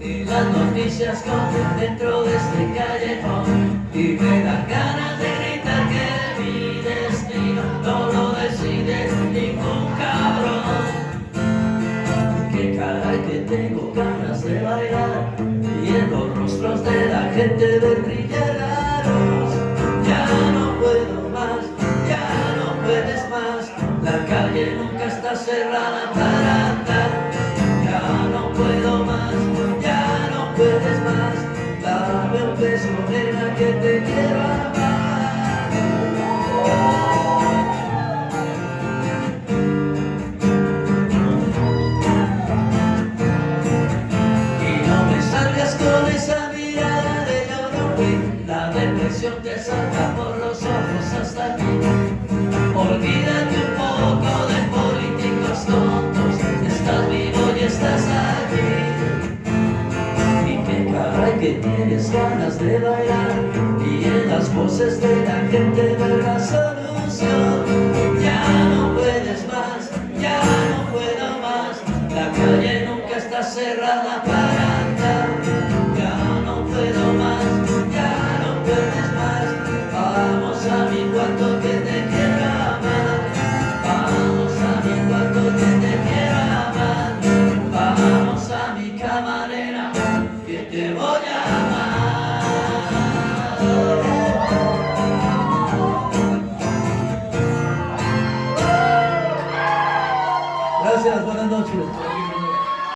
y las noticias corren dentro de este callejón y me dan ganas de gritar que mi destino no lo decide ningún cabrón. Que caray que tengo ganas de bailar y en los rostros de la gente de brillar ya no puedo más, ya no puedes más la calle nunca está cerrada para esa mirada de yo La depresión te salta por los ojos hasta aquí. Olvídate un poco de políticos tontos Estás vivo y estás aquí. Y qué caray que tienes ganas de bailar Y en las voces de la gente ver la solución que te voy a amar. Gracias, buenas noches.